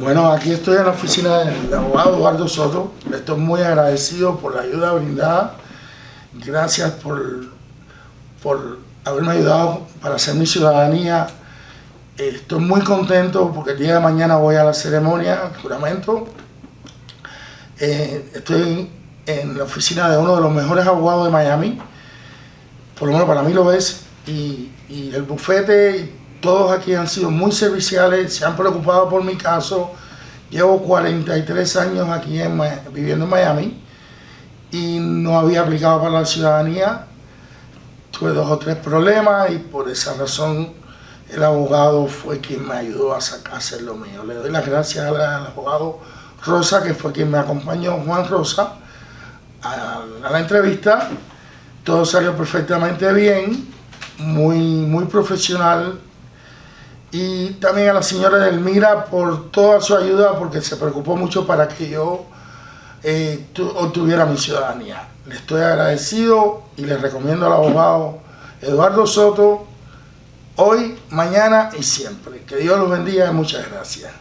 Bueno, aquí estoy en la oficina del abogado Eduardo Soto. Estoy muy agradecido por la ayuda brindada. Gracias por, por haberme ayudado para hacer mi ciudadanía. Estoy muy contento porque el día de mañana voy a la ceremonia, el juramento. Eh, estoy en la oficina de uno de los mejores abogados de Miami. Por lo menos para mí lo es. Y, y el bufete todos aquí han sido muy serviciales, se han preocupado por mi caso. Llevo 43 años aquí en, viviendo en Miami y no había aplicado para la ciudadanía. Tuve dos o tres problemas y por esa razón el abogado fue quien me ayudó a, hacer lo mío. Le doy las gracias al, abogado Rosa, que fue quien me acompañó, Juan Rosa, a, a la entrevista. Todo salió perfectamente bien, muy, muy profesional, y también a la señora Elmira por toda su ayuda porque se preocupó mucho para que yo eh, obtuviera mi ciudadanía. Le estoy agradecido y le recomiendo al abogado Eduardo Soto hoy, mañana y siempre. Que Dios los bendiga y muchas gracias.